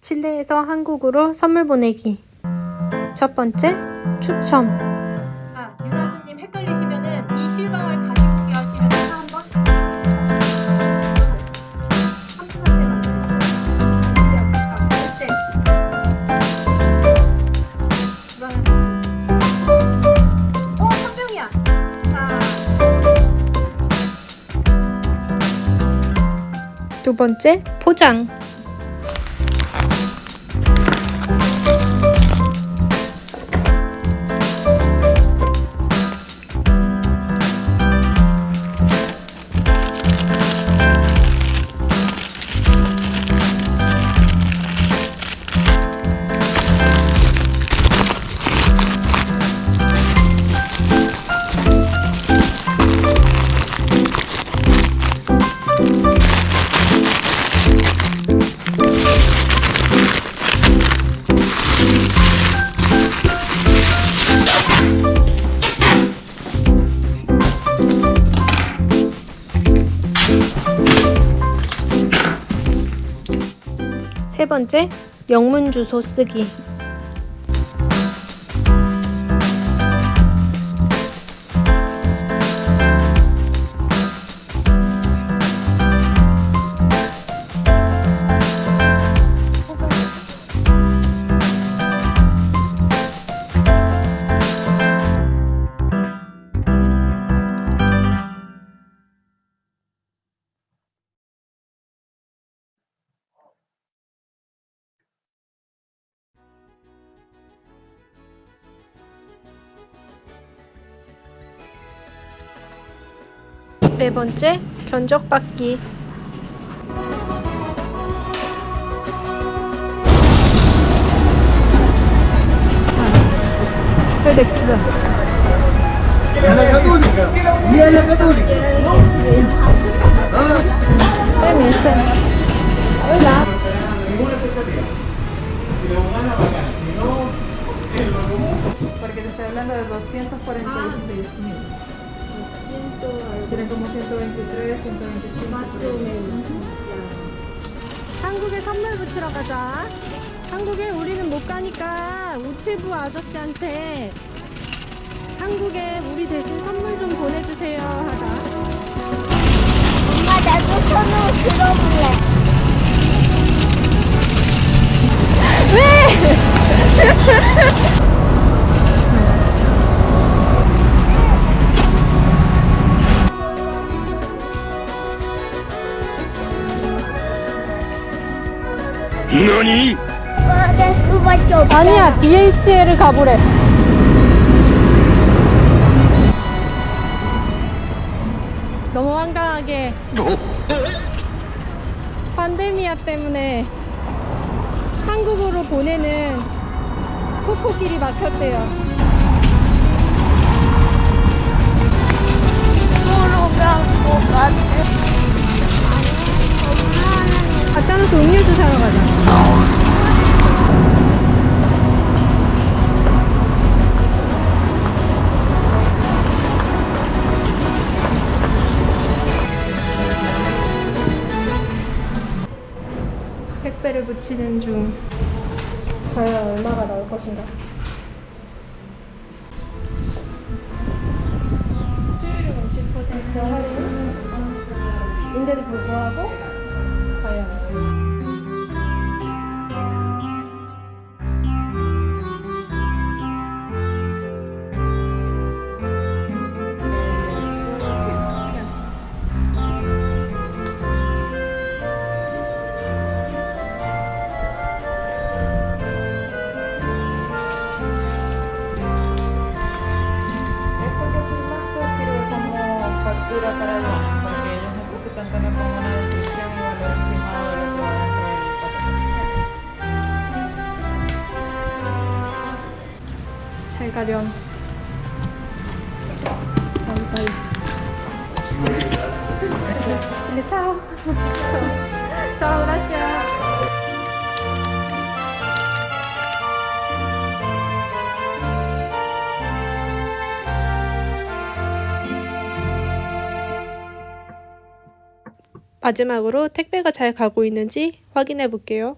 칠레에서 한국으로 선물 보내기 첫 번째 추첨 아, 유나수님 헷갈리시면 은 이 실방을 다시 보기 하시면 한번 어, 한 명이야. 자, 두 번째 포장 세 번째 영문 주소 쓰기 네 번째 견적받기 porque te estoy hablando de 246 mil. Tienen como 123, 125. Más o 한국에 선물 붙이러 가자. 한국에 우리는 못 가니까 우체부 아저씨한테 한국에 우리 대신 선물 좀 보내주세요 하자. 엄마 나도 손으로 들어볼래.何 없어. 아니야 DHL을 가보래. 너무 황당하게 판데미아 때문에 한국으로 보내는 소포길이 막혔대요. 모르면 뭐 같아. 갖 붙이는 중. 과연 얼마가 나올 것인가? 수율은 50% 할인 인데도 불구하고 과연 factura para ellos, porque ellos necesitan tener como una descripción y valor estimado de lo que va dentro del paquete. 잘 가렴. 바이바이. 근데 차 마지막으로 택배가 잘 가고 있는지 확인해 볼게요.